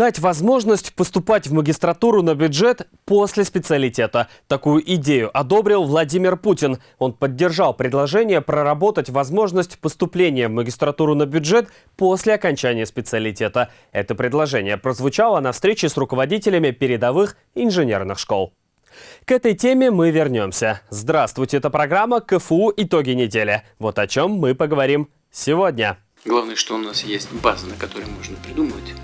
дать возможность поступать в магистратуру на бюджет после специалитета. Такую идею одобрил Владимир Путин. Он поддержал предложение проработать возможность поступления в магистратуру на бюджет после окончания специалитета. Это предложение прозвучало на встрече с руководителями передовых инженерных школ. К этой теме мы вернемся. Здравствуйте, это программа КФУ «Итоги недели». Вот о чем мы поговорим сегодня. Главное, что у нас есть база, на которой можно придумывать.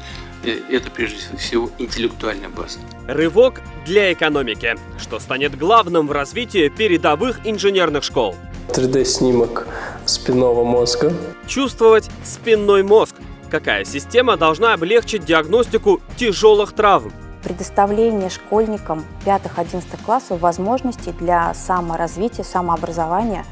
Это прежде всего интеллектуальная база. Рывок для экономики, что станет главным в развитии передовых инженерных школ. 3D-снимок спинного мозга. Чувствовать спинной мозг. Какая система должна облегчить диагностику тяжелых травм? предоставление школьникам 5-11 классов возможностей для саморазвития, самообразования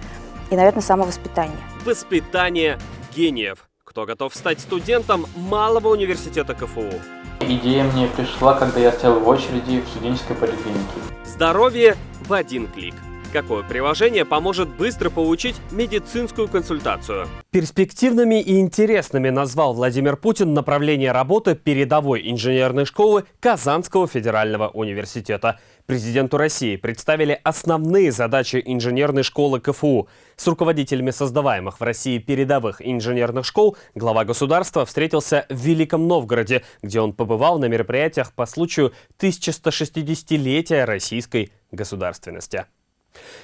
и, наверное, самовоспитания. Воспитание гениев. Кто готов стать студентом малого университета КФУ? Идея мне пришла, когда я стоял в очереди в студенческой поликлинике. Здоровье в один клик. Какое приложение поможет быстро получить медицинскую консультацию? Перспективными и интересными назвал Владимир Путин направление работы передовой инженерной школы Казанского федерального университета. Президенту России представили основные задачи инженерной школы КФУ. С руководителями создаваемых в России передовых инженерных школ глава государства встретился в Великом Новгороде, где он побывал на мероприятиях по случаю 1160-летия российской государственности.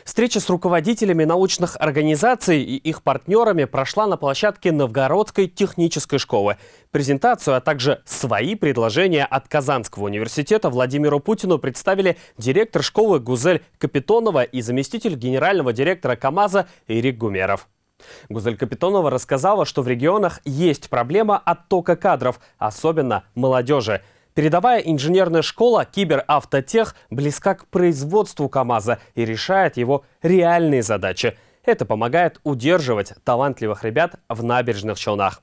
Встреча с руководителями научных организаций и их партнерами прошла на площадке Новгородской технической школы. Презентацию, а также свои предложения от Казанского университета Владимиру Путину представили директор школы Гузель Капитонова и заместитель генерального директора КАМАЗа Ирик Гумеров. Гузель Капитонова рассказала, что в регионах есть проблема оттока кадров, особенно молодежи. Передовая инженерная школа Киберавтотех близка к производству КАМАЗа и решает его реальные задачи. Это помогает удерживать талантливых ребят в набережных Челнах.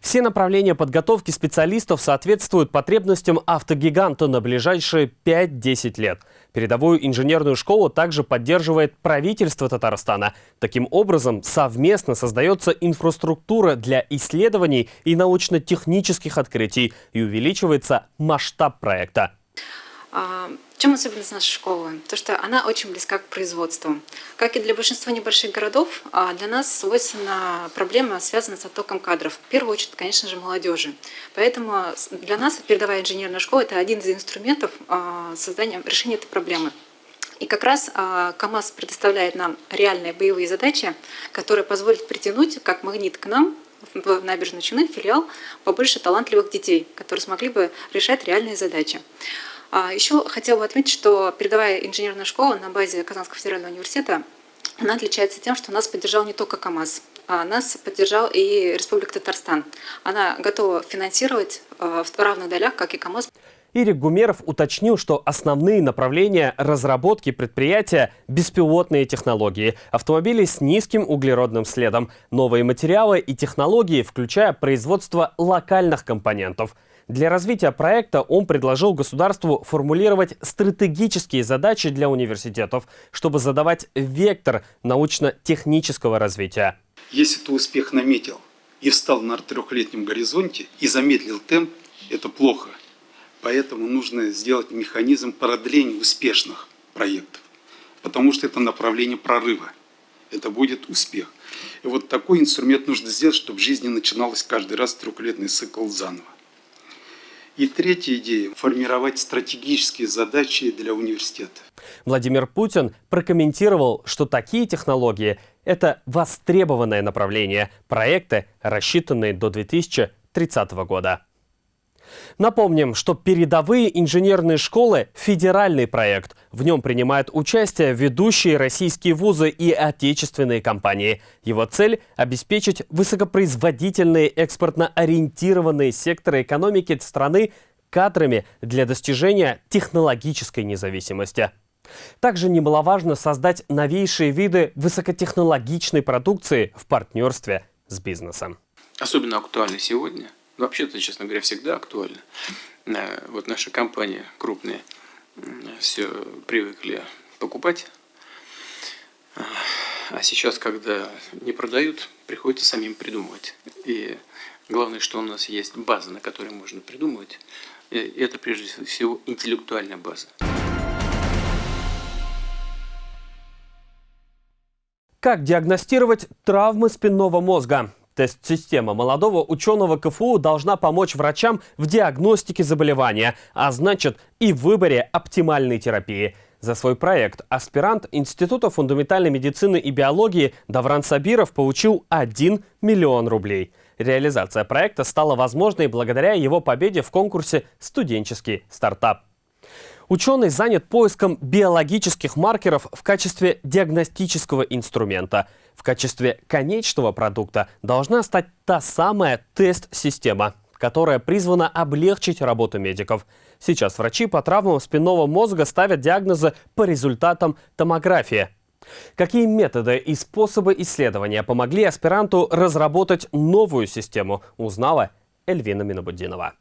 Все направления подготовки специалистов соответствуют потребностям автогиганта на ближайшие 5-10 лет. Передовую инженерную школу также поддерживает правительство Татарстана. Таким образом, совместно создается инфраструктура для исследований и научно-технических открытий и увеличивается масштаб проекта. А, чем особенность нашей школы? То, что она очень близка к производству. Как и для большинства небольших городов, а, для нас свойственна проблема, связанная с оттоком кадров. В первую очередь, конечно же, молодежи. Поэтому для нас передовая инженерная школа – это один из инструментов а, создания, решения этой проблемы. И как раз КАМАЗ предоставляет нам реальные боевые задачи, которые позволят притянуть как магнит к нам в набережную Челны филиал побольше талантливых детей, которые смогли бы решать реальные задачи. А еще хотела бы отметить, что передовая инженерная школа на базе Казанского федерального университета она отличается тем, что нас поддержал не только КАМАЗ, а нас поддержал и Республика Татарстан. Она готова финансировать э, в равных долях, как и КАМАЗ. Ирик Гумеров уточнил, что основные направления разработки предприятия – беспилотные технологии, автомобили с низким углеродным следом, новые материалы и технологии, включая производство локальных компонентов – для развития проекта он предложил государству формулировать стратегические задачи для университетов, чтобы задавать вектор научно-технического развития. Если ты успех наметил и встал на трехлетнем горизонте и замедлил темп, это плохо. Поэтому нужно сделать механизм продления успешных проектов, потому что это направление прорыва. Это будет успех. И вот такой инструмент нужно сделать, чтобы в жизни начиналось каждый раз трехлетный цикл заново. И третья идея – формировать стратегические задачи для университета. Владимир Путин прокомментировал, что такие технологии – это востребованное направление, проекты, рассчитанные до 2030 года. Напомним, что передовые инженерные школы – федеральный проект. В нем принимают участие ведущие российские вузы и отечественные компании. Его цель – обеспечить высокопроизводительные экспортно-ориентированные секторы экономики страны кадрами для достижения технологической независимости. Также немаловажно создать новейшие виды высокотехнологичной продукции в партнерстве с бизнесом. Особенно актуально сегодня – Вообще-то, честно говоря, всегда актуально. Э, вот наши компании крупные все привыкли покупать. А сейчас, когда не продают, приходится самим придумывать. И главное, что у нас есть база, на которой можно придумывать. это прежде всего интеллектуальная база. Как диагностировать травмы спинного мозга? Тест-система молодого ученого КФУ должна помочь врачам в диагностике заболевания, а значит и в выборе оптимальной терапии. За свой проект аспирант Института фундаментальной медицины и биологии Давран Сабиров получил 1 миллион рублей. Реализация проекта стала возможной благодаря его победе в конкурсе «Студенческий стартап». Ученый занят поиском биологических маркеров в качестве диагностического инструмента. В качестве конечного продукта должна стать та самая тест-система, которая призвана облегчить работу медиков. Сейчас врачи по травмам спинного мозга ставят диагнозы по результатам томографии. Какие методы и способы исследования помогли аспиранту разработать новую систему, узнала Эльвина Минобудинова.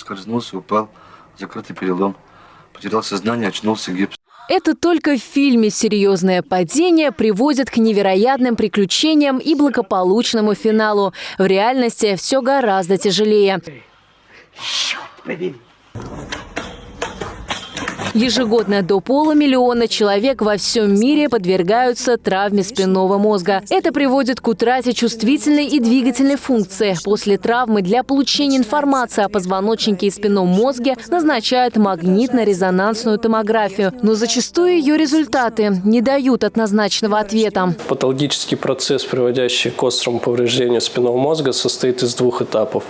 Поскользнулся, упал, закрытый перелом. Потерял сознание, очнулся гипс. Это только в фильме серьезное падение приводит к невероятным приключениям и благополучному финалу. В реальности все гораздо тяжелее. Ежегодно до полумиллиона человек во всем мире подвергаются травме спинного мозга. Это приводит к утрате чувствительной и двигательной функции. После травмы для получения информации о позвоночнике и спинном мозге назначают магнитно-резонансную томографию. Но зачастую ее результаты не дают однозначного ответа. Патологический процесс, приводящий к острому повреждению спинного мозга, состоит из двух этапов.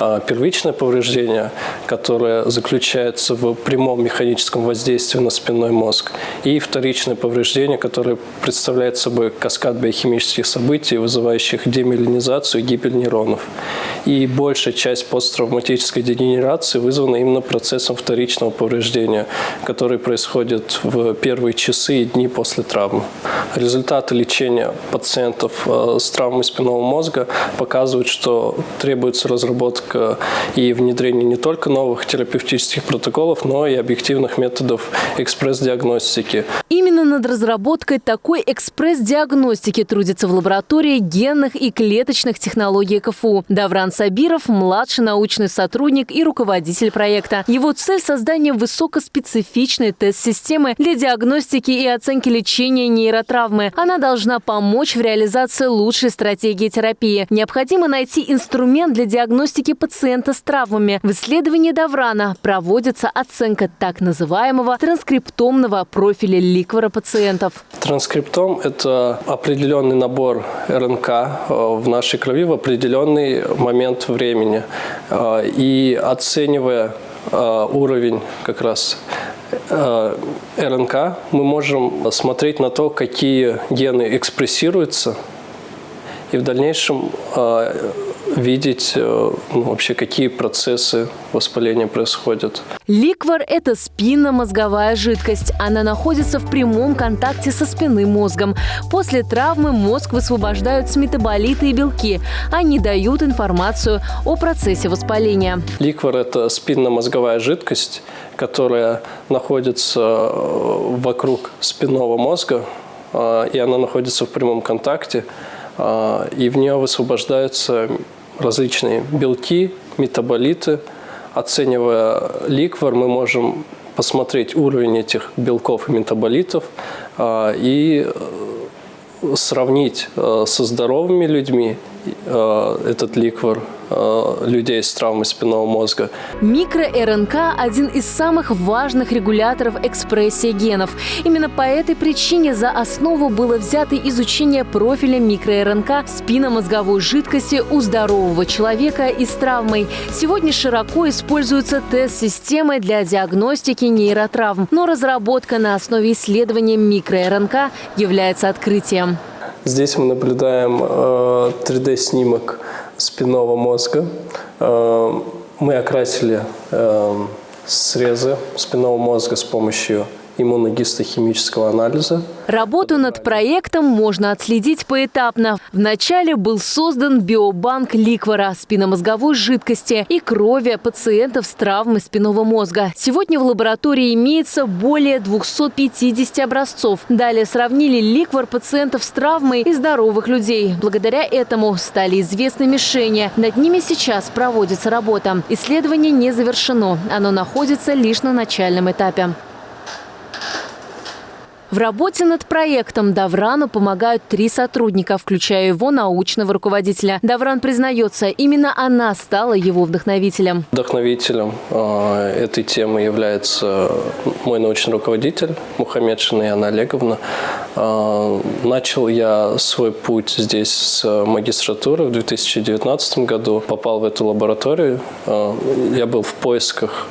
А, первичное повреждение, которое заключается в прямом механическом воздействия на спинной мозг, и вторичное повреждение, которое представляет собой каскад биохимических событий, вызывающих демиелинизацию и гибель нейронов. И большая часть посттравматической дегенерации вызвана именно процессом вторичного повреждения, который происходит в первые часы и дни после травмы. Результаты лечения пациентов э, с травмой спинного мозга показывают, что требуется разработка и внедрение не только новых терапевтических протоколов, но и объективных методов методов экспресс-диагностики. Именно над разработкой такой экспресс-диагностики трудится в лаборатории генных и клеточных технологий КФУ. Давран Сабиров – младший научный сотрудник и руководитель проекта. Его цель – создание высокоспецифичной тест-системы для диагностики и оценки лечения нейротравмы. Она должна помочь в реализации лучшей стратегии терапии. Необходимо найти инструмент для диагностики пациента с травмами. В исследовании Даврана проводится оценка так называемых называемого транскриптомного профиля ликвора пациентов. Транскриптом – это определенный набор РНК э, в нашей крови в определенный момент времени. Э, и оценивая э, уровень как раз РНК, мы можем смотреть на то, какие гены экспрессируются, и в дальнейшем видеть ну, вообще, какие процессы воспаления происходят. Ликвор – это спинномозговая жидкость. Она находится в прямом контакте со спинным мозгом. После травмы мозг высвобождают с метаболиты и белки. Они дают информацию о процессе воспаления. Ликвор – это спинномозговая жидкость, которая находится э, вокруг спинного мозга, э, и она находится в прямом контакте, э, и в нее высвобождаются различные белки, метаболиты – Оценивая ликвор, мы можем посмотреть уровень этих белков и метаболитов а, и э, сравнить э, со здоровыми людьми э, этот ликвор. Э, людей с травмой спинного мозга. Микро-РНК – один из самых важных регуляторов экспрессии генов. Именно по этой причине за основу было взято изучение профиля микро-РНК спинномозговой жидкости у здорового человека и с травмой. Сегодня широко используется тест-системы для диагностики нейротравм, но разработка на основе исследования микро-РНК является открытием. Здесь мы наблюдаем 3D-снимок э, спинного мозга. Мы окрасили срезы спинного мозга с помощью иммуногистохимического анализа. Работу над проектом можно отследить поэтапно. Вначале был создан биобанк ликвора, спинномозговой жидкости и крови пациентов с травмой спинного мозга. Сегодня в лаборатории имеется более 250 образцов. Далее сравнили ликвор пациентов с травмой и здоровых людей. Благодаря этому стали известны мишени. Над ними сейчас проводится работа. Исследование не завершено. Оно находится лишь на начальном этапе. В работе над проектом Даврану помогают три сотрудника, включая его научного руководителя. Давран признается, именно она стала его вдохновителем. Вдохновителем э, этой темы является мой научный руководитель Мухаммед Шинаяна Олеговна. Э, начал я свой путь здесь с магистратуры в 2019 году. Попал в эту лабораторию. Э, я был в поисках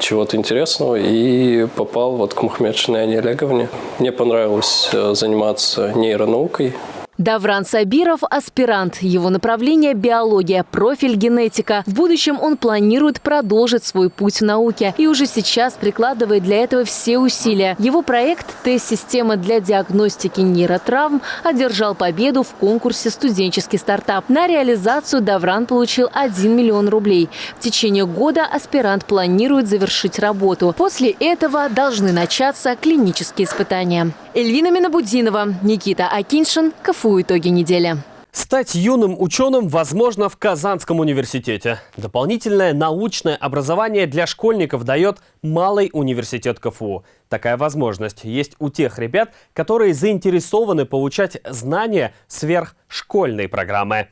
чего-то интересного и попал вот к Мухаммедшиной Ане Олеговне. Мне понравилось э, заниматься нейронаукой, Давран Сабиров – аспирант. Его направление – биология, профиль – генетика. В будущем он планирует продолжить свой путь в науке и уже сейчас прикладывает для этого все усилия. Его проект «Тест-система для диагностики нейротравм» одержал победу в конкурсе «Студенческий стартап». На реализацию Давран получил 1 миллион рублей. В течение года аспирант планирует завершить работу. После этого должны начаться клинические испытания. Эльвина Минабудинова, Никита Акиншин, КФУ «Итоги недели». Стать юным ученым возможно в Казанском университете. Дополнительное научное образование для школьников дает Малый университет КФУ. Такая возможность есть у тех ребят, которые заинтересованы получать знания сверхшкольной программы.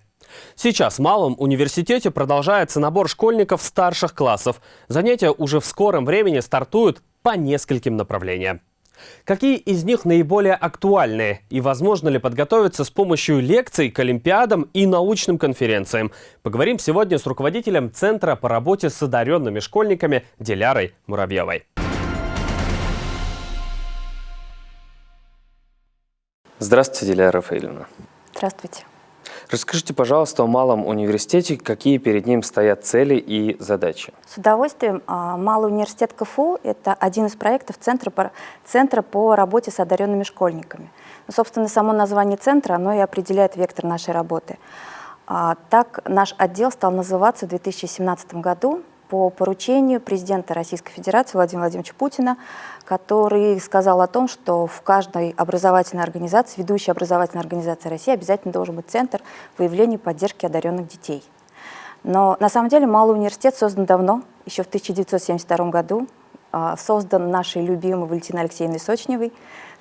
Сейчас в Малом университете продолжается набор школьников старших классов. Занятия уже в скором времени стартуют по нескольким направлениям. Какие из них наиболее актуальны и возможно ли подготовиться с помощью лекций к олимпиадам и научным конференциям? Поговорим сегодня с руководителем Центра по работе с одаренными школьниками Дилярой Муравьевой. Здравствуйте, Диляра Рафаэльевна. Здравствуйте. Расскажите, пожалуйста, о Малом университете, какие перед ним стоят цели и задачи. С удовольствием. А, Малый университет КФУ – это один из проектов Центра по, Центра по работе с одаренными школьниками. Ну, собственно, само название центра, оно и определяет вектор нашей работы. А, так наш отдел стал называться в 2017 году по поручению президента Российской Федерации Владимира Владимировича Путина, который сказал о том, что в каждой образовательной организации, ведущей образовательной организации России обязательно должен быть центр выявления и поддержки одаренных детей. Но на самом деле Малый университет создан давно, еще в 1972 году, а, создан нашей любимой Валентиной Алексеевной Сочневой,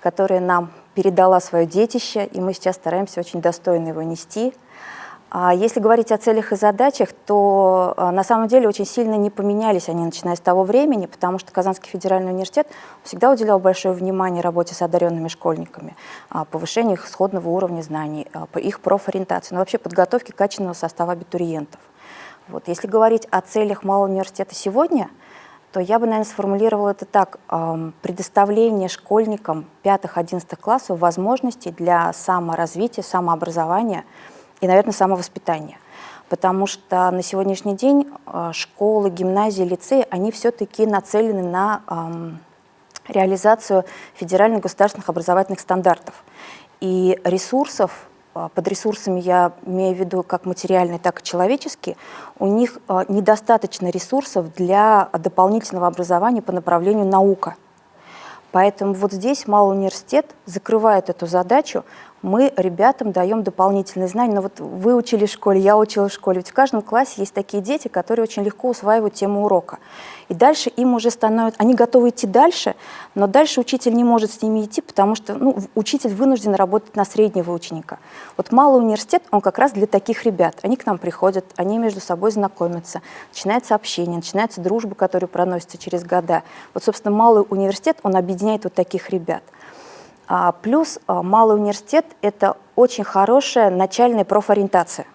которая нам передала свое детище, и мы сейчас стараемся очень достойно его нести – если говорить о целях и задачах, то а, на самом деле очень сильно не поменялись они, начиная с того времени, потому что Казанский федеральный университет всегда уделял большое внимание работе с одаренными школьниками, а, повышению их исходного уровня знаний, их профориентации, но вообще подготовке качественного состава абитуриентов. Вот. Если говорить о целях Малого университета сегодня, то я бы, наверное, сформулировала это так. Предоставление школьникам 5-11 классов возможностей для саморазвития, самообразования – и, наверное, самовоспитание. Потому что на сегодняшний день э, школы, гимназии, лицеи, они все-таки нацелены на эм, реализацию федеральных государственных образовательных стандартов. И ресурсов, э, под ресурсами я имею в виду как материальные, так и человеческие, у них э, недостаточно ресурсов для дополнительного образования по направлению наука. Поэтому вот здесь Малый университет закрывает эту задачу, мы ребятам даем дополнительные знания. Но вот вы учили в школе, я учила в школе. Ведь в каждом классе есть такие дети, которые очень легко усваивают тему урока. И дальше им уже становится... Они готовы идти дальше, но дальше учитель не может с ними идти, потому что ну, учитель вынужден работать на среднего ученика. Вот малый университет, он как раз для таких ребят. Они к нам приходят, они между собой знакомятся, начинается общение, начинается дружба, которая проносится через года. Вот, собственно, малый университет, он объединяет вот таких ребят. А, плюс а, малый университет – это очень хорошая начальная профориентация.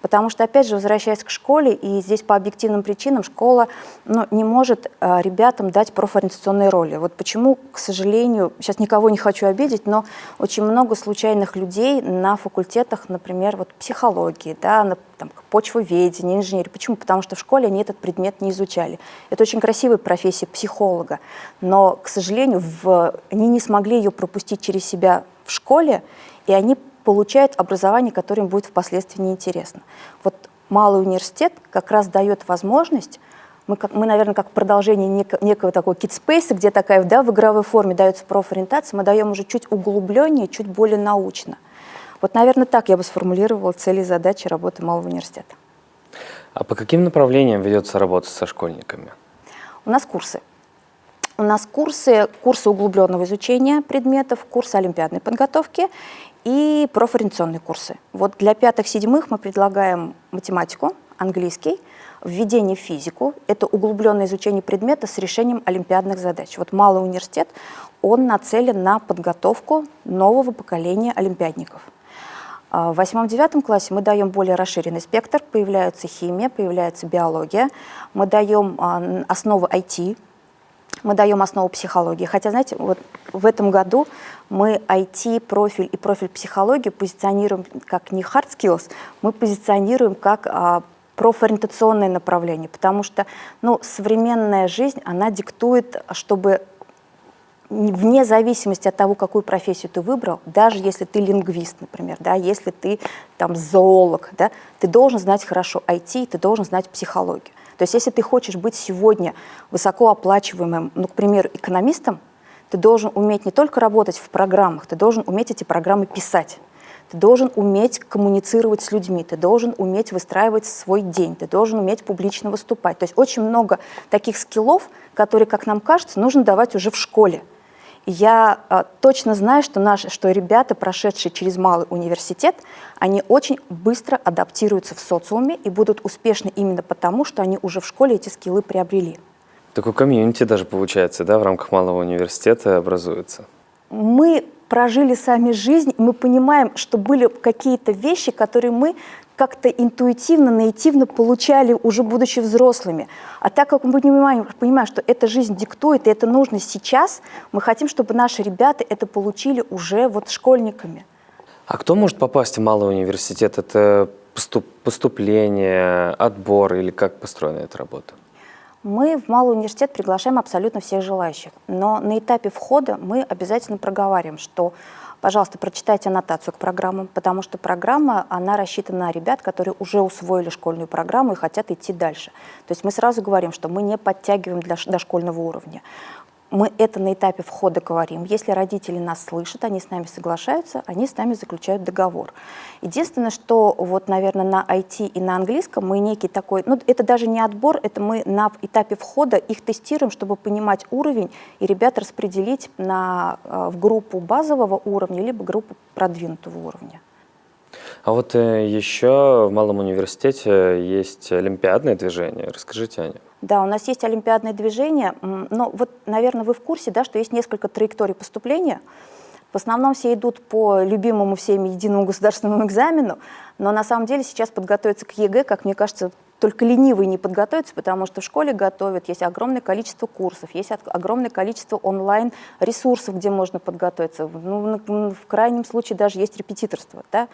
Потому что, опять же, возвращаясь к школе, и здесь по объективным причинам школа ну, не может э, ребятам дать профориентационные роли. Вот почему, к сожалению, сейчас никого не хочу обидеть, но очень много случайных людей на факультетах, например, вот психологии, да, на там, почвоведение, инженерии. Почему? Потому что в школе они этот предмет не изучали. Это очень красивая профессия психолога, но, к сожалению, в... они не смогли ее пропустить через себя в школе, и они получают образование, которое им будет впоследствии неинтересно. Вот малый университет как раз дает возможность мы, как, мы, наверное, как продолжение нек, некого такого китспейса, где такая да, в игровой форме дается профориентация, мы даем уже чуть углубленнее, чуть более научно. Вот, наверное, так я бы сформулировала цели и задачи работы малого университета. А по каким направлениям ведется работа со школьниками? У нас курсы. У нас курсы, курсы углубленного изучения предметов, курсы олимпиадной подготовки и профориентационные курсы. Вот для пятых-седьмых мы предлагаем математику, английский, введение в физику. Это углубленное изучение предмета с решением олимпиадных задач. Вот малый университет, он нацелен на подготовку нового поколения олимпиадников. А в восьмом-девятом классе мы даем более расширенный спектр, появляется химия, появляется биология, мы даем а, основы IT, мы даем основу психологии. Хотя, знаете, вот в этом году мы IT-профиль и профиль психологии позиционируем как не hard skills, мы позиционируем как а, профориентационное направление, потому что ну, современная жизнь, она диктует, чтобы вне зависимости от того, какую профессию ты выбрал, даже если ты лингвист, например, да, если ты там зоолог, да, ты должен знать хорошо IT, ты должен знать психологию. То есть если ты хочешь быть сегодня высокооплачиваемым, ну, к примеру, экономистом, ты должен уметь не только работать в программах, ты должен уметь эти программы писать. Ты должен уметь коммуницировать с людьми, ты должен уметь выстраивать свой день, ты должен уметь публично выступать. То есть очень много таких скиллов, которые, как нам кажется, нужно давать уже в школе я э, точно знаю, что, наши, что ребята, прошедшие через малый университет, они очень быстро адаптируются в социуме и будут успешны именно потому, что они уже в школе эти скиллы приобрели. Такой комьюнити даже получается, да, в рамках малого университета образуется? Мы прожили сами жизнь, мы понимаем, что были какие-то вещи, которые мы как-то интуитивно, наитивно получали, уже будучи взрослыми. А так как мы понимаем, понимаем, что эта жизнь диктует, и это нужно сейчас, мы хотим, чтобы наши ребята это получили уже вот школьниками. А кто может попасть в малый университет? Это поступ поступление, отбор или как построена эта работа? Мы в малый университет приглашаем абсолютно всех желающих, но на этапе входа мы обязательно проговариваем, что Пожалуйста, прочитайте аннотацию к программам, потому что программа, она рассчитана на ребят, которые уже усвоили школьную программу и хотят идти дальше. То есть мы сразу говорим, что мы не подтягиваем для дошкольного уровня мы это на этапе входа говорим. Если родители нас слышат, они с нами соглашаются, они с нами заключают договор. Единственное, что вот, наверное, на IT и на английском мы некий такой, ну, это даже не отбор, это мы на этапе входа их тестируем, чтобы понимать уровень и ребят распределить на, э, в группу базового уровня, либо группу продвинутого уровня. А вот э, еще в Малом университете есть олимпиадное движение. Расскажите о нем. Да, у нас есть олимпиадное движение, но вот, наверное, вы в курсе, да, что есть несколько траекторий поступления. В основном все идут по любимому всеми единому государственному экзамену, но на самом деле сейчас подготовиться к ЕГЭ, как мне кажется, только ленивые не подготовятся, потому что в школе готовят, есть огромное количество курсов, есть огромное количество онлайн-ресурсов, где можно подготовиться. Ну, в крайнем случае даже есть репетиторство. Да?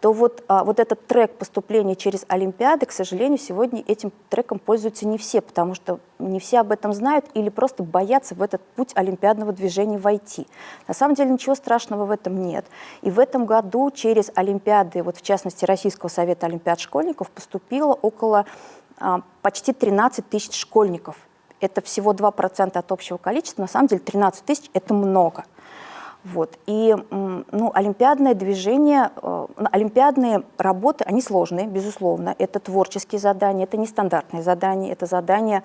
То вот, а, вот этот трек поступления через Олимпиады, к сожалению, сегодня этим треком пользуются не все, потому что не все об этом знают или просто боятся в этот путь олимпиадного движения войти. На самом деле ничего страшного в этом нет. И в этом году через Олимпиады, вот в частности Российского совета олимпиад школьников, поступило около а, почти 13 тысяч школьников. Это всего 2% от общего количества, на самом деле 13 тысяч – это много. Вот. И ну, олимпиадное движение, э, олимпиадные работы, они сложные, безусловно. Это творческие задания, это нестандартные задания, это задания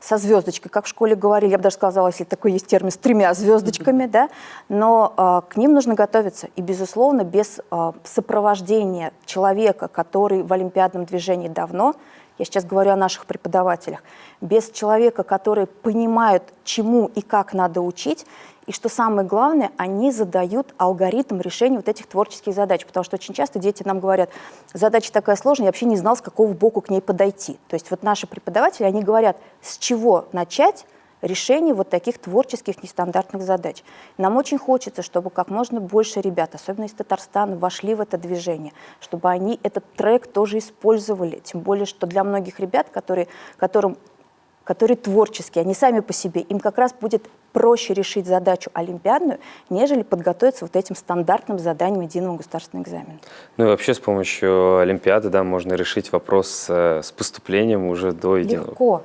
со звездочкой, как в школе говорили, я бы даже сказала, если такой есть термин, с тремя звездочками, mm -hmm. да, но э, к ним нужно готовиться. И, безусловно, без э, сопровождения человека, который в олимпиадном движении давно, я сейчас говорю о наших преподавателях, без человека, который понимает, чему и как надо учить, и что самое главное, они задают алгоритм решения вот этих творческих задач, потому что очень часто дети нам говорят, задача такая сложная, я вообще не знал, с какого боку к ней подойти. То есть вот наши преподаватели, они говорят, с чего начать, решение вот таких творческих нестандартных задач. Нам очень хочется, чтобы как можно больше ребят, особенно из Татарстана, вошли в это движение, чтобы они этот трек тоже использовали, тем более, что для многих ребят, которые, которым которые творческие, они сами по себе, им как раз будет проще решить задачу олимпиадную, нежели подготовиться вот этим стандартным заданием единого государственного экзамена. Ну и вообще с помощью олимпиады да, можно решить вопрос э, с поступлением уже до единого. Легко.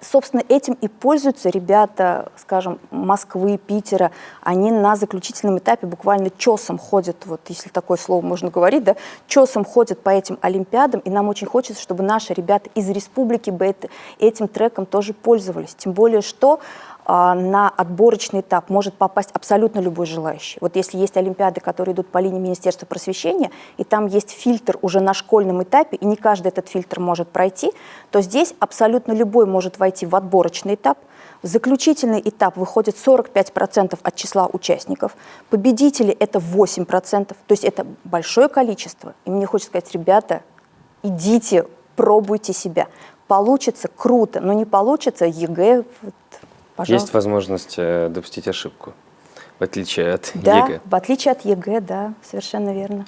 Собственно, этим и пользуются ребята, скажем, Москвы, Питера. Они на заключительном этапе буквально чесом ходят, вот если такое слово можно говорить, да, чесом ходят по этим олимпиадам, и нам очень хочется, чтобы наши ребята из республики бы это, этим треком тоже пользовались. Тем более, что на отборочный этап может попасть абсолютно любой желающий. Вот если есть олимпиады, которые идут по линии Министерства просвещения, и там есть фильтр уже на школьном этапе, и не каждый этот фильтр может пройти, то здесь абсолютно любой может войти в отборочный этап, в заключительный этап выходит 45% от числа участников. Победители – это 8%, то есть это большое количество. И мне хочется сказать, ребята, идите, пробуйте себя. Получится – круто, но не получится – ЕГЭ, Пожалуйста. Есть возможность э, допустить ошибку, в отличие от да, ЕГЭ. в отличие от ЕГЭ, да, совершенно верно.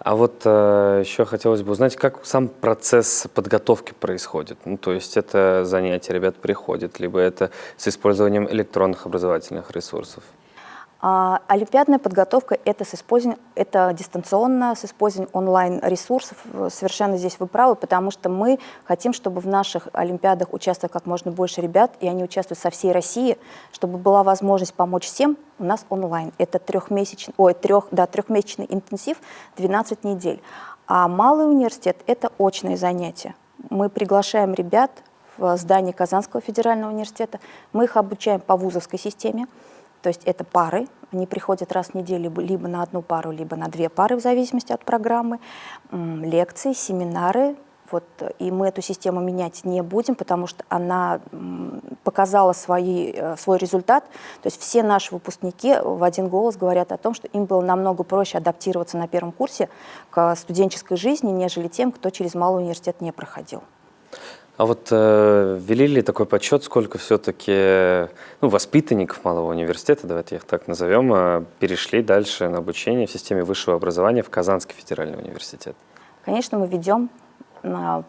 А вот э, еще хотелось бы узнать, как сам процесс подготовки происходит. Ну, то есть это занятия ребят приходят, либо это с использованием электронных образовательных ресурсов? А, олимпиадная подготовка это, с это дистанционно, с использованием онлайн-ресурсов. Совершенно здесь вы правы, потому что мы хотим, чтобы в наших олимпиадах участвовало как можно больше ребят, и они участвуют со всей России, чтобы была возможность помочь всем у нас онлайн. Это трехмесячный, ой, трех, да, трехмесячный интенсив, 12 недель. А малый университет – это очные занятия. Мы приглашаем ребят в здание Казанского федерального университета, мы их обучаем по вузовской системе, то есть это пары, они приходят раз в неделю либо на одну пару, либо на две пары, в зависимости от программы, лекции, семинары. Вот, и мы эту систему менять не будем, потому что она показала свои, э, свой результат. То есть все наши выпускники в один голос говорят о том, что им было намного проще адаптироваться на первом курсе к студенческой жизни, нежели тем, кто через малый университет не проходил. А вот э, ввели ли такой подсчет, сколько все-таки ну, воспитанников малого университета, давайте их так назовем, э, перешли дальше на обучение в системе высшего образования в Казанский федеральный университет? Конечно, мы ведем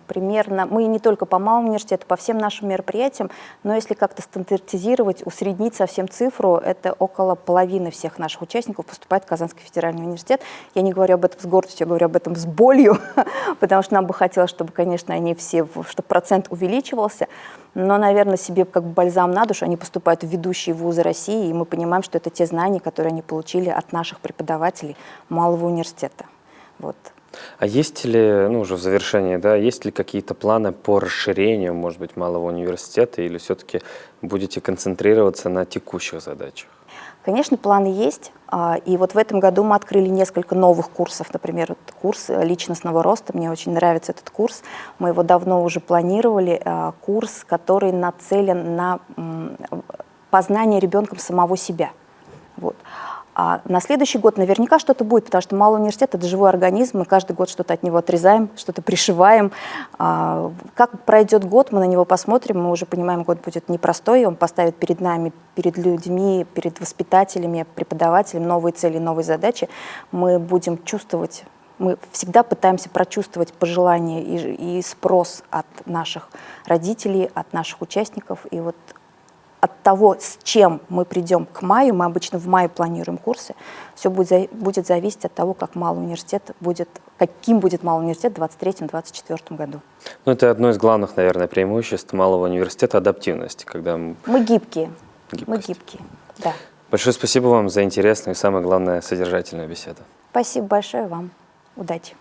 примерно, мы не только по малому университету, по всем нашим мероприятиям, но если как-то стандартизировать, усреднить совсем цифру, это около половины всех наших участников поступает в Казанский федеральный университет. Я не говорю об этом с гордостью, я говорю об этом с болью, потому что нам бы хотелось, чтобы, конечно, они все, чтобы процент увеличивался, но, наверное, себе как бальзам на душу они поступают в ведущие вузы России, и мы понимаем, что это те знания, которые они получили от наших преподавателей малого университета. Вот. А есть ли, ну уже в завершении, да, есть ли какие-то планы по расширению, может быть, малого университета, или все-таки будете концентрироваться на текущих задачах? Конечно, планы есть. А, и вот в этом году мы открыли несколько новых курсов. Например, вот курс личностного роста. Мне очень нравится этот курс. Мы его давно уже планировали. А, курс, который нацелен на познание ребенком самого себя. Вот. А на следующий год наверняка что-то будет, потому что малый университет – это живой организм, мы каждый год что-то от него отрезаем, что-то пришиваем. А, как пройдет год, мы на него посмотрим, мы уже понимаем, год будет непростой, он поставит перед нами, перед людьми, перед воспитателями, преподавателями новые цели, новые задачи. Мы будем чувствовать мы всегда пытаемся прочувствовать пожелания и, и спрос от наших родителей, от наших участников. И вот от того, с чем мы придем к маю, мы обычно в мае планируем курсы, все будет, будет зависеть от того, как малый университет будет, каким будет малый университет в 2023-2024 году. Ну, это одно из главных, наверное, преимуществ малого университета – адаптивность. Когда мы гибкие. Гибкость. Мы гибкие, да. Большое спасибо вам за интересную и, самое главное, содержательную беседу. Спасибо большое вам. Удачи.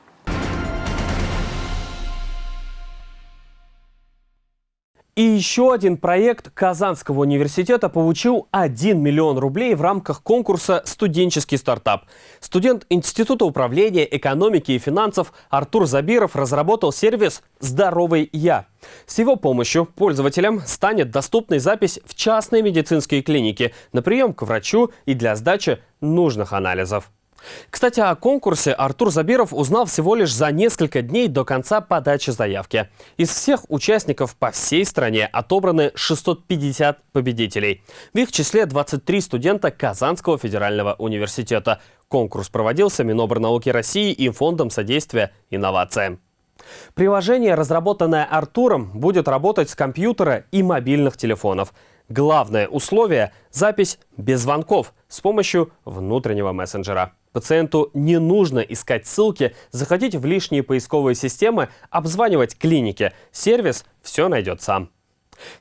И еще один проект Казанского университета получил 1 миллион рублей в рамках конкурса «Студенческий стартап». Студент Института управления экономики и финансов Артур Забиров разработал сервис «Здоровый я». С его помощью пользователям станет доступной запись в частные медицинские клиники на прием к врачу и для сдачи нужных анализов. Кстати, о конкурсе Артур Забиров узнал всего лишь за несколько дней до конца подачи заявки. Из всех участников по всей стране отобраны 650 победителей. В их числе 23 студента Казанского федерального университета. Конкурс проводился Минобрнауки России и Фондом содействия инновациям. Приложение, разработанное Артуром, будет работать с компьютера и мобильных телефонов. Главное условие – запись без звонков с помощью внутреннего мессенджера. Пациенту не нужно искать ссылки, заходить в лишние поисковые системы, обзванивать клиники. Сервис все найдет сам.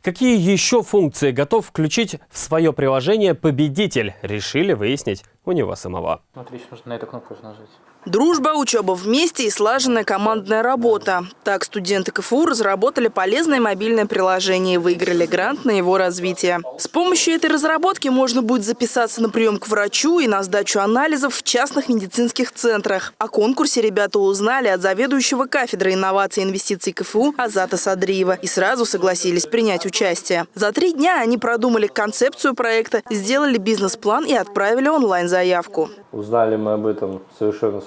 Какие еще функции готов включить в свое приложение победитель, решили выяснить у него самого. Смотри, нужно на эту кнопку нажать. Дружба, учеба вместе и слаженная командная работа. Так студенты КФУ разработали полезное мобильное приложение и выиграли грант на его развитие. С помощью этой разработки можно будет записаться на прием к врачу и на сдачу анализов в частных медицинских центрах. О конкурсе ребята узнали от заведующего кафедры инноваций и инвестиций КФУ Азата Садриева и сразу согласились принять участие. За три дня они продумали концепцию проекта, сделали бизнес-план и отправили онлайн-заявку. Узнали мы об этом совершенно.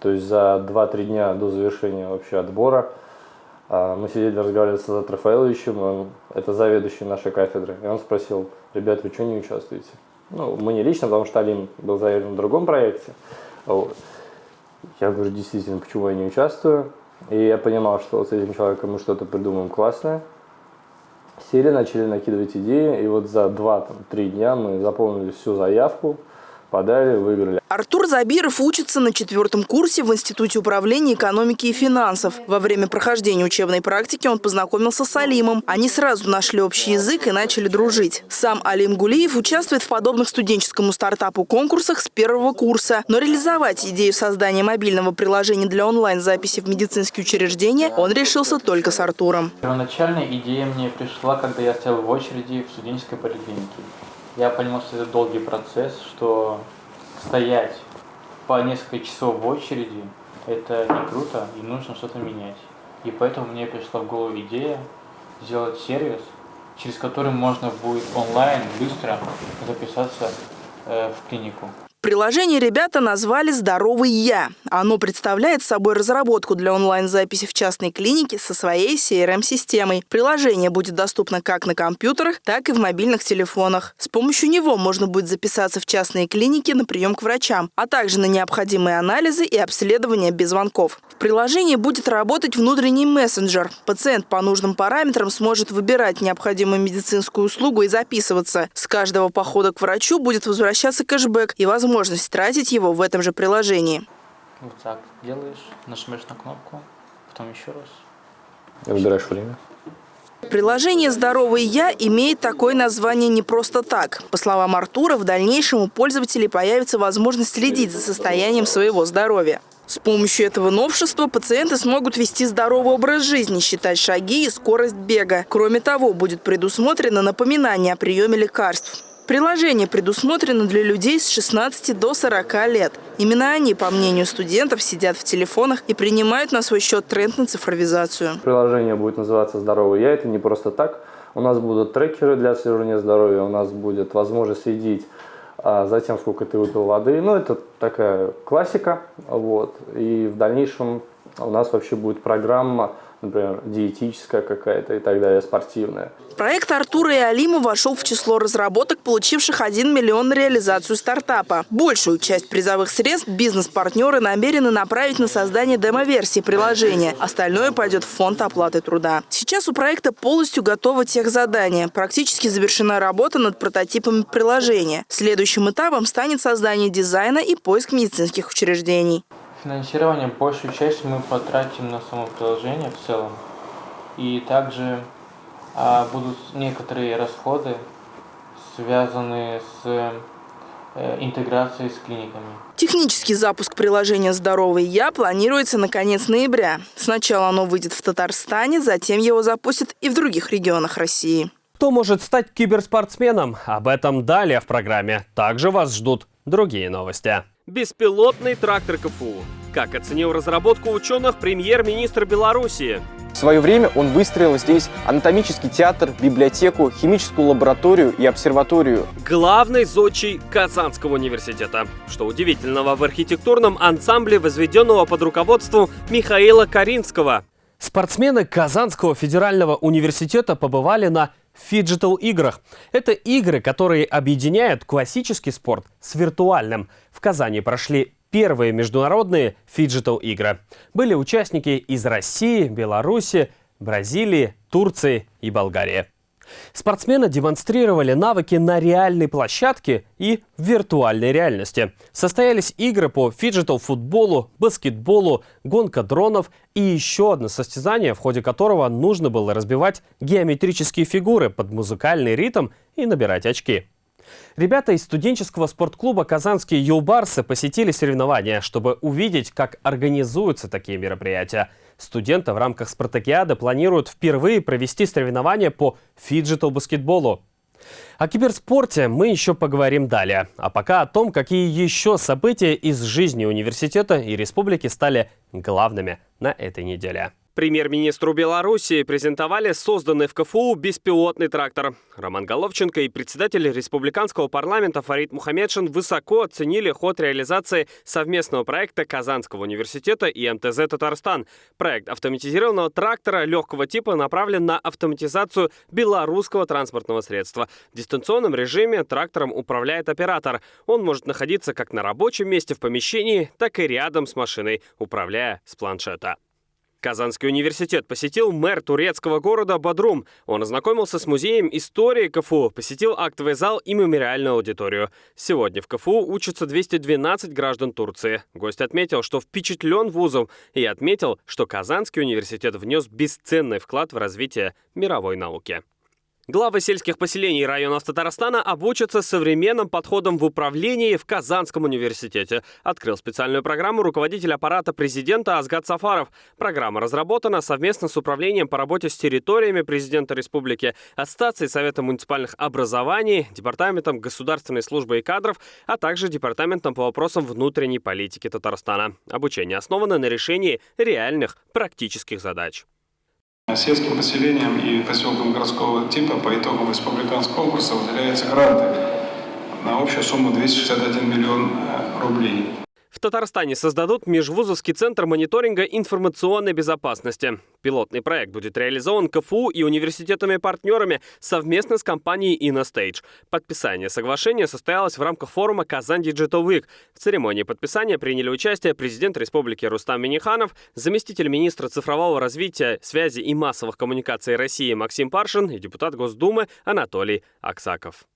То есть за 2-3 дня до завершения вообще отбора а, мы сидели, разговаривали с Азат Рафаэловичем, он, это заведующий нашей кафедры, и он спросил, ребят, вы что не участвуете? Ну, мы не лично, потому что Алим был заявлен в другом проекте. Вот. Я говорю, действительно, почему я не участвую? И я понимал, что вот с этим человеком мы что-то придумаем классное. Сели, начали накидывать идеи, и вот за 2-3 дня мы заполнили всю заявку, подали, выиграли. Артур Забиров учится на четвертом курсе в Институте управления экономики и финансов. Во время прохождения учебной практики он познакомился с Алимом. Они сразу нашли общий язык и начали дружить. Сам Алим Гулиев участвует в подобных студенческому стартапу конкурсах с первого курса. Но реализовать идею создания мобильного приложения для онлайн-записи в медицинские учреждения он решился только с Артуром. Первоначальная идея мне пришла, когда я стоял в очереди в студенческой поликлинике я понимал, что это долгий процесс, что стоять по несколько часов в очереди – это не круто, и нужно что-то менять. И поэтому мне пришла в голову идея сделать сервис, через который можно будет онлайн быстро записаться э, в клинику. Приложение ребята назвали «Здоровый я». Оно представляет собой разработку для онлайн-записи в частной клинике со своей CRM-системой. Приложение будет доступно как на компьютерах, так и в мобильных телефонах. С помощью него можно будет записаться в частные клиники на прием к врачам, а также на необходимые анализы и обследования без звонков. В приложении будет работать внутренний мессенджер. Пациент по нужным параметрам сможет выбирать необходимую медицинскую услугу и записываться. С каждого похода к врачу будет возвращаться кэшбэк и возможность тратить его в этом же приложении. Вот так делаешь, нажмешь на кнопку, потом еще раз. И выбираешь время. Приложение «Здоровый я» имеет такое название не просто так. По словам Артура, в дальнейшем у пользователей появится возможность следить за состоянием своего здоровья. С помощью этого новшества пациенты смогут вести здоровый образ жизни, считать шаги и скорость бега. Кроме того, будет предусмотрено напоминание о приеме лекарств. Приложение предусмотрено для людей с 16 до 40 лет. Именно они, по мнению студентов, сидят в телефонах и принимают на свой счет тренд на цифровизацию. Приложение будет называться «Здоровый я». Это не просто так. У нас будут трекеры для отслеживания здоровья, у нас будет возможность следить а, за тем, сколько ты выпил воды. Ну, это такая классика. Вот. И в дальнейшем у нас вообще будет программа например, диетическая какая-то и так далее, спортивная. Проект Артура и Алима вошел в число разработок, получивших 1 миллион реализацию стартапа. Большую часть призовых средств бизнес-партнеры намерены направить на создание демо-версии приложения. Остальное пойдет в фонд оплаты труда. Сейчас у проекта полностью готово техзадание. Практически завершена работа над прототипами приложения. Следующим этапом станет создание дизайна и поиск медицинских учреждений. Финансирование большую часть мы потратим на само приложение в целом. И также а, будут некоторые расходы, связанные с э, интеграции с клиниками. Технический запуск приложения «Здоровый я» планируется на конец ноября. Сначала оно выйдет в Татарстане, затем его запустят и в других регионах России. Кто может стать киберспортсменом? Об этом далее в программе. Также вас ждут другие новости. Беспилотный трактор КФУ. Как оценил разработку ученых премьер-министр Беларуси? В свое время он выстроил здесь анатомический театр, библиотеку, химическую лабораторию и обсерваторию. Главный зодчий Казанского университета. Что удивительного в архитектурном ансамбле, возведенного под руководством Михаила Каринского. Спортсмены Казанского федерального университета побывали на фиджитал-играх. Это игры, которые объединяют классический спорт с виртуальным. В Казани прошли первые международные фиджитал-игры. Были участники из России, Беларуси, Бразилии, Турции и Болгарии. Спортсмены демонстрировали навыки на реальной площадке и в виртуальной реальности. Состоялись игры по фиджитал-футболу, баскетболу, гонка дронов и еще одно состязание, в ходе которого нужно было разбивать геометрические фигуры под музыкальный ритм и набирать очки. Ребята из студенческого спортклуба «Казанские юлбарсы» посетили соревнования, чтобы увидеть, как организуются такие мероприятия. Студенты в рамках спартакиады планируют впервые провести соревнования по фиджитал-баскетболу. О киберспорте мы еще поговорим далее. А пока о том, какие еще события из жизни университета и республики стали главными на этой неделе. Премьер-министру Беларуси презентовали созданный в КФУ беспилотный трактор. Роман Головченко и председатель республиканского парламента Фарид Мухаметшин высоко оценили ход реализации совместного проекта Казанского университета и МТЗ «Татарстан». Проект автоматизированного трактора легкого типа направлен на автоматизацию белорусского транспортного средства. В дистанционном режиме трактором управляет оператор. Он может находиться как на рабочем месте в помещении, так и рядом с машиной, управляя с планшета. Казанский университет посетил мэр турецкого города Бадрум. Он ознакомился с музеем истории КФУ, посетил актовый зал и мемориальную аудиторию. Сегодня в КФУ учатся 212 граждан Турции. Гость отметил, что впечатлен вузом и отметил, что Казанский университет внес бесценный вклад в развитие мировой науки. Главы сельских поселений районов Татарстана обучатся современным подходам в управлении в Казанском университете. Открыл специальную программу руководитель аппарата президента Азгат Сафаров. Программа разработана совместно с Управлением по работе с территориями президента республики, Аттестацией Совета муниципальных образований, Департаментом государственной службы и кадров, а также Департаментом по вопросам внутренней политики Татарстана. Обучение основано на решении реальных практических задач. Сельским поселениям и поселкам городского типа по итогам республиканского конкурса выделяются гранты на общую сумму 261 миллион э, рублей. В Татарстане создадут межвузовский центр мониторинга информационной безопасности. Пилотный проект будет реализован КФУ и университетами-партнерами совместно с компанией InnoStage. Подписание соглашения состоялось в рамках форума «Казань Digital Week». В церемонии подписания приняли участие президент республики Рустам Миниханов, заместитель министра цифрового развития, связи и массовых коммуникаций России Максим Паршин и депутат Госдумы Анатолий Аксаков.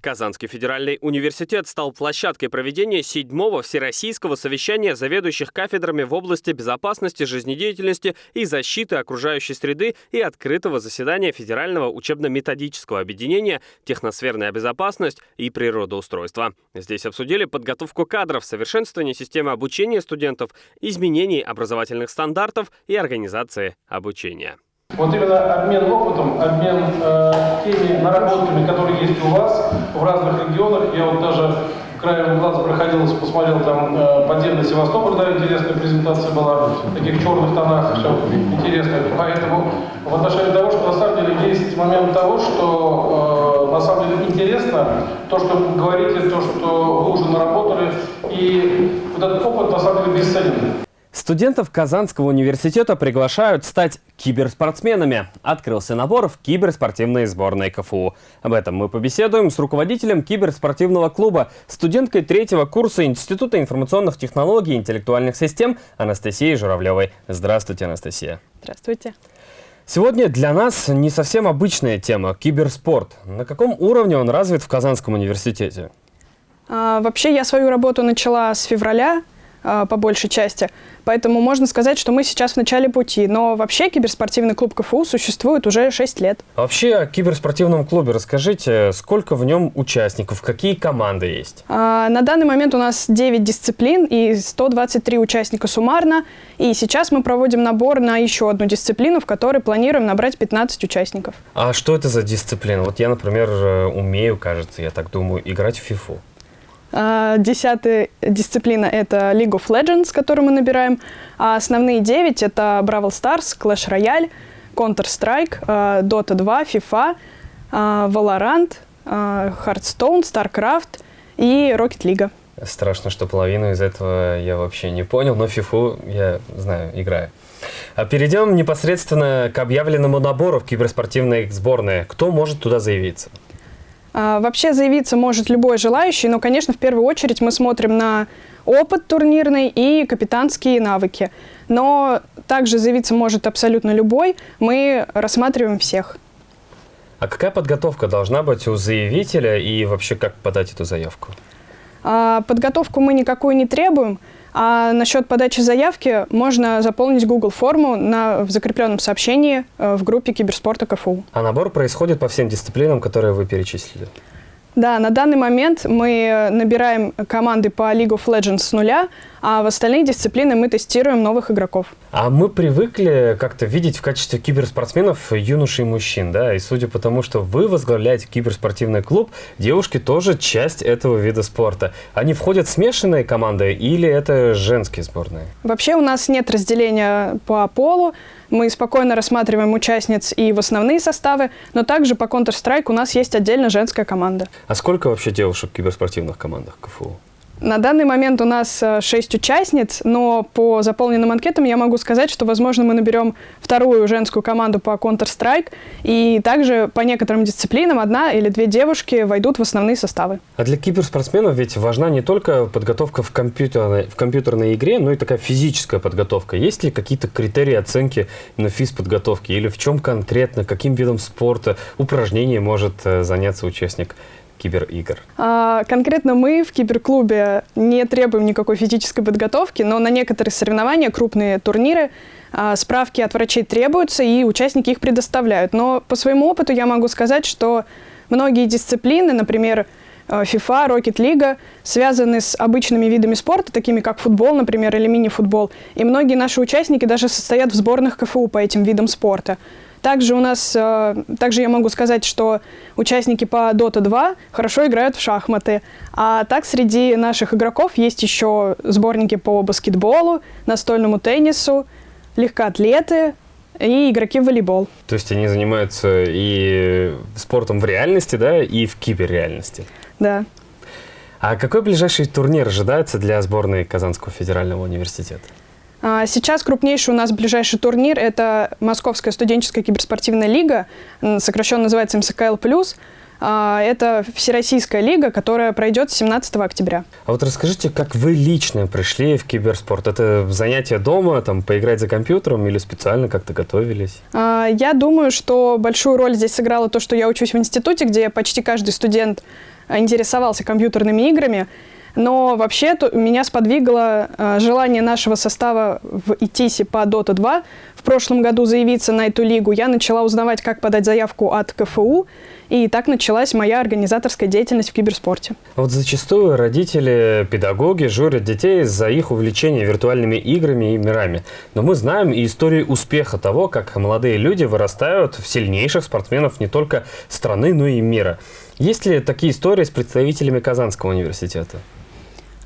Казанский федеральный университет стал площадкой проведения седьмого Всероссийского совещания заведующих кафедрами в области безопасности, жизнедеятельности и защиты окружающей среды и открытого заседания Федерального учебно-методического объединения «Техносферная безопасность и природоустройство». Здесь обсудили подготовку кадров, совершенствование системы обучения студентов, изменений образовательных стандартов и организации обучения. Вот именно обмен опытом, обмен э, теми наработками, которые есть у вас в разных регионах. Я вот даже краем глаза проходил, посмотрел там э, подземный Севастополь, да, интересная презентация была, в таких черных тонах, все интересно. Поэтому в отношении того, что на самом деле есть момент того, что э, на самом деле интересно, то, что вы говорите, то, что вы уже наработали, и вот этот опыт на самом деле бесценен. Студентов Казанского университета приглашают стать киберспортсменами. Открылся набор в киберспортивные сборные КФУ. Об этом мы побеседуем с руководителем киберспортивного клуба, студенткой третьего курса Института информационных технологий и интеллектуальных систем Анастасией Журавлевой. Здравствуйте, Анастасия. Здравствуйте. Сегодня для нас не совсем обычная тема – киберспорт. На каком уровне он развит в Казанском университете? А, вообще я свою работу начала с февраля по большей части. Поэтому можно сказать, что мы сейчас в начале пути. Но вообще киберспортивный клуб КФУ существует уже 6 лет. А вообще о киберспортивном клубе расскажите, сколько в нем участников, какие команды есть? А, на данный момент у нас 9 дисциплин и 123 участника суммарно. И сейчас мы проводим набор на еще одну дисциплину, в которой планируем набрать 15 участников. А что это за дисциплина? Вот я, например, э, умею, кажется, я так думаю, играть в фифу. А, десятая дисциплина – это League of Legends, которую мы набираем. А основные девять – это Brawl Stars, Clash Royale, Counter-Strike, а, Dota 2, FIFA, а, Valorant, Hearthstone, StarCraft и Rocket League. Страшно, что половину из этого я вообще не понял, но FIFA я знаю, играю. А перейдем непосредственно к объявленному набору в киберспортивные сборные. Кто может туда заявиться? А, вообще заявиться может любой желающий, но, конечно, в первую очередь мы смотрим на опыт турнирный и капитанские навыки. Но также заявиться может абсолютно любой, мы рассматриваем всех. А какая подготовка должна быть у заявителя и вообще как подать эту заявку? А, подготовку мы никакую не требуем. А насчет подачи заявки можно заполнить Google форму на, в закрепленном сообщении э, в группе киберспорта КФУ. А набор происходит по всем дисциплинам, которые вы перечислили? Да, на данный момент мы набираем команды по League of Legends с нуля, а в остальные дисциплины мы тестируем новых игроков. А мы привыкли как-то видеть в качестве киберспортсменов юношей и мужчин, да? И судя по тому, что вы возглавляете киберспортивный клуб, девушки тоже часть этого вида спорта. Они входят в смешанные команды или это женские сборные? Вообще у нас нет разделения по полу. Мы спокойно рассматриваем участниц и в основные составы, но также по Counter-Strike у нас есть отдельно женская команда. А сколько вообще девушек в киберспортивных командах КФУ? На данный момент у нас э, шесть участниц, но по заполненным анкетам я могу сказать, что, возможно, мы наберем вторую женскую команду по Counter-Strike, и также по некоторым дисциплинам одна или две девушки войдут в основные составы. А для киберспортсменов ведь важна не только подготовка в компьютерной, в компьютерной игре, но и такая физическая подготовка. Есть ли какие-то критерии оценки на физподготовке, или в чем конкретно, каким видом спорта, упражнений может э, заняться участник киберигр? А, конкретно мы в киберклубе не требуем никакой физической подготовки, но на некоторые соревнования, крупные турниры, а, справки от врачей требуются, и участники их предоставляют. Но по своему опыту я могу сказать, что многие дисциплины, например, FIFA, Rocket League, связаны с обычными видами спорта, такими как футбол, например, или мини-футбол. И многие наши участники даже состоят в сборных КФУ по этим видам спорта. Также у нас, э, также я могу сказать, что участники по Dota 2 хорошо играют в шахматы. А так среди наших игроков есть еще сборники по баскетболу, настольному теннису, легкоатлеты, и игроки в волейбол. То есть они занимаются и спортом в реальности, да, и в киберреальности? Да. А какой ближайший турнир ожидается для сборной Казанского федерального университета? А, сейчас крупнейший у нас ближайший турнир – это Московская студенческая киберспортивная лига, сокращенно называется МСКЛ+. А, это всероссийская лига, которая пройдет 17 октября. А вот расскажите, как вы лично пришли в киберспорт? Это занятие дома, там, поиграть за компьютером или специально как-то готовились? А, я думаю, что большую роль здесь сыграло то, что я учусь в институте, где почти каждый студент интересовался компьютерными играми. Но вообще меня сподвигло э, желание нашего состава в ИТИСе по Dota 2 в прошлом году заявиться на эту лигу. Я начала узнавать, как подать заявку от КФУ, и так началась моя организаторская деятельность в киберспорте. Вот зачастую родители, педагоги журят детей за их увлечение виртуальными играми и мирами. Но мы знаем и истории успеха того, как молодые люди вырастают в сильнейших спортсменов не только страны, но и мира. Есть ли такие истории с представителями Казанского университета?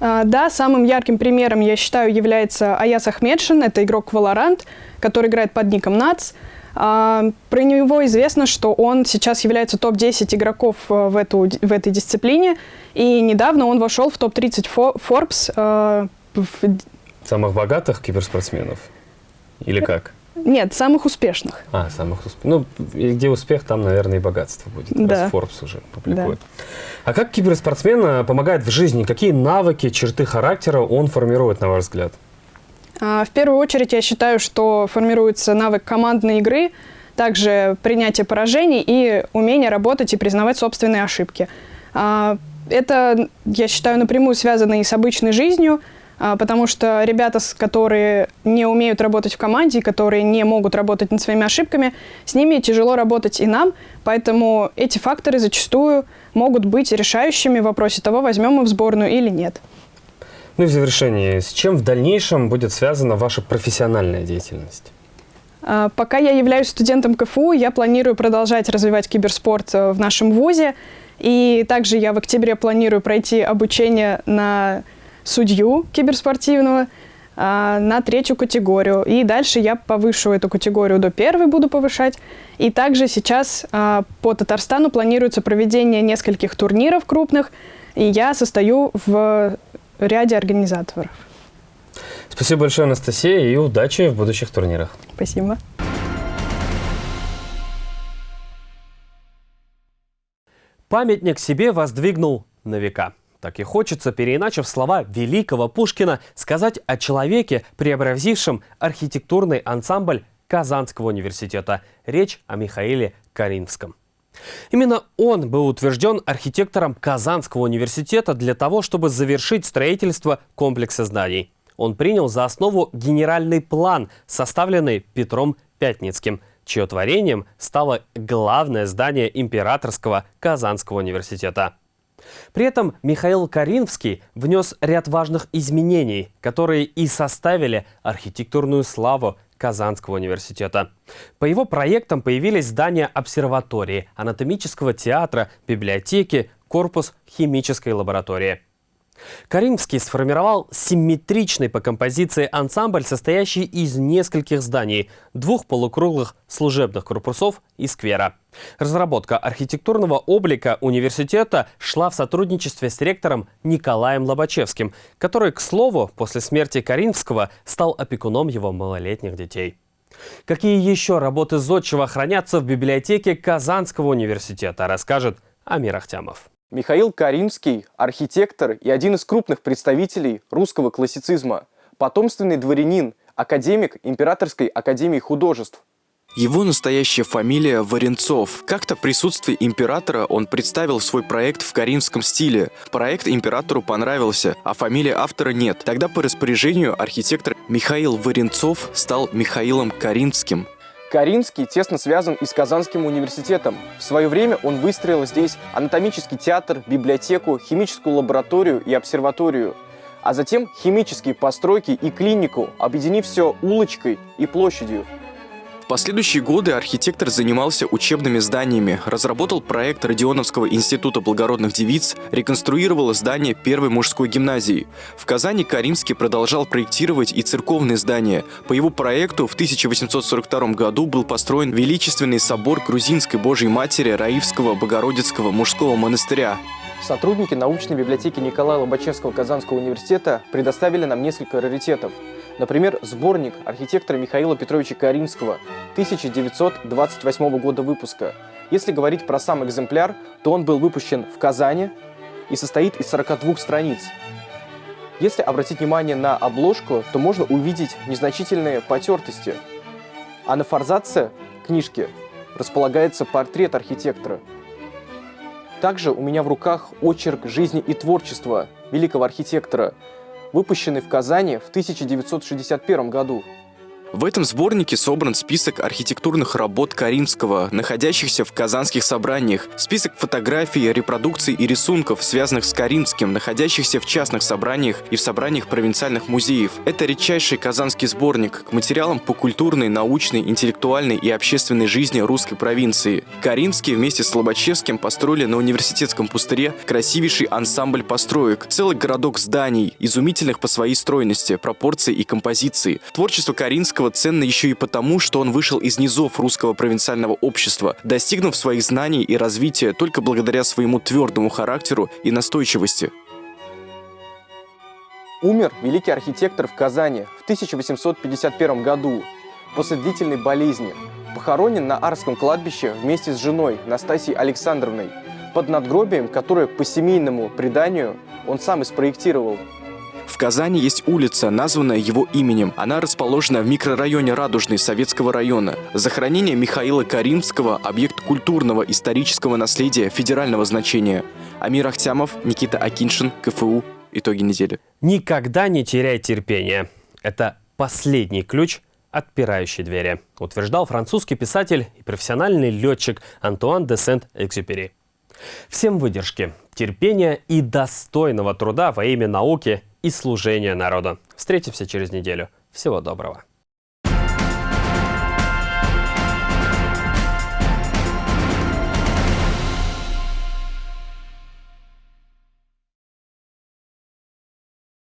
А, да, самым ярким примером, я считаю, является Аяс Ахмедшин. Это игрок Valorant, который играет под ником НАЦ. Про него известно, что он сейчас является топ-10 игроков э, в, эту, в этой дисциплине. И недавно он вошел в топ-30 Forbes. Э, Самых богатых киберспортсменов? Или как? Нет, самых успешных. А, самых успешных. Ну, где успех, там, наверное, и богатство будет. Да. Раз Forbes уже публикует. Да. А как киберспортсмен э, помогает в жизни? Какие навыки, черты характера он формирует, на ваш взгляд? А, в первую очередь, я считаю, что формируется навык командной игры, также принятие поражений и умение работать и признавать собственные ошибки. А, это, я считаю, напрямую связано и с обычной жизнью, потому что ребята, которые не умеют работать в команде, которые не могут работать над своими ошибками, с ними тяжело работать и нам, поэтому эти факторы зачастую могут быть решающими в вопросе того, возьмем мы в сборную или нет. Ну и в завершении, с чем в дальнейшем будет связана ваша профессиональная деятельность? А, пока я являюсь студентом КФУ, я планирую продолжать развивать киберспорт э, в нашем ВУЗе. И также я в октябре планирую пройти обучение на судью киберспортивного а, на третью категорию. И дальше я повышу эту категорию до первой, буду повышать. И также сейчас а, по Татарстану планируется проведение нескольких турниров крупных, и я состою в ряде организаторов. Спасибо большое, Анастасия, и удачи в будущих турнирах. Спасибо. Памятник себе воздвигнул на века. Так и хочется, переиначив слова великого Пушкина, сказать о человеке, преобразившем архитектурный ансамбль Казанского университета. Речь о Михаиле Каринском. Именно он был утвержден архитектором Казанского университета для того, чтобы завершить строительство комплекса зданий. Он принял за основу генеральный план, составленный Петром Пятницким, чье творением стало главное здание Императорского Казанского университета. При этом Михаил Каринский внес ряд важных изменений, которые и составили архитектурную славу Казанского университета. По его проектам появились здания обсерватории, анатомического театра, библиотеки, корпус химической лаборатории. Каримский сформировал симметричный по композиции ансамбль, состоящий из нескольких зданий, двух полукруглых служебных корпусов и сквера. Разработка архитектурного облика университета шла в сотрудничестве с ректором Николаем Лобачевским, который, к слову, после смерти Каринского стал опекуном его малолетних детей. Какие еще работы Зодчего хранятся в библиотеке Казанского университета, расскажет Амир Ахтямов. Михаил Каринский – архитектор и один из крупных представителей русского классицизма, потомственный дворянин, академик Императорской академии художеств. Его настоящая фамилия Варенцов. Как-то в присутствии императора он представил свой проект в каринском стиле. Проект императору понравился, а фамилии автора нет. Тогда по распоряжению архитектор Михаил Варенцов стал Михаилом Каринским. Каринский тесно связан и с Казанским университетом. В свое время он выстроил здесь анатомический театр, библиотеку, химическую лабораторию и обсерваторию, а затем химические постройки и клинику, объединив все улочкой и площадью. В последующие годы архитектор занимался учебными зданиями, разработал проект Родионовского института благородных девиц, реконструировал здание первой мужской гимназии. В Казани Каримский продолжал проектировать и церковные здания. По его проекту в 1842 году был построен величественный собор Грузинской Божьей Матери Раивского Богородицкого мужского монастыря. Сотрудники научной библиотеки Николая Лобачевского Казанского университета предоставили нам несколько раритетов. Например, сборник архитектора Михаила Петровича Каринского 1928 года выпуска. Если говорить про сам экземпляр, то он был выпущен в Казани и состоит из 42 страниц. Если обратить внимание на обложку, то можно увидеть незначительные потертости. А на форзаце книжки располагается портрет архитектора – также у меня в руках очерк жизни и творчества великого архитектора, выпущенный в Казани в 1961 году. В этом сборнике собран список архитектурных работ Каримского, находящихся в казанских собраниях, список фотографий, репродукций и рисунков, связанных с Каримским, находящихся в частных собраниях и в собраниях провинциальных музеев. Это редчайший казанский сборник к материалам по культурной, научной, интеллектуальной и общественной жизни русской провинции. Каримский вместе с Лобачевским построили на университетском пустыре красивейший ансамбль построек, целый городок зданий, изумительных по своей стройности, пропорции и композиции. Творчество Каринского Достоевского ценно еще и потому, что он вышел из низов русского провинциального общества, достигнув своих знаний и развития только благодаря своему твердому характеру и настойчивости. Умер великий архитектор в Казани в 1851 году после длительной болезни. Похоронен на Арском кладбище вместе с женой Настасьей Александровной под надгробием, которое по семейному преданию он сам и спроектировал. В Казани есть улица, названная его именем. Она расположена в микрорайоне Радужный Советского района. Захоронение Михаила Каримского – объект культурного исторического наследия федерального значения. Амир Ахтямов, Никита Акиншин, КФУ, итоги недели. Никогда не теряй терпение. Это последний ключ отпирающей двери, утверждал французский писатель и профессиональный летчик Антуан де Сент-Экзюпери. Всем выдержки, терпения и достойного труда во имя науки и служения народу. Встретимся через неделю. Всего доброго.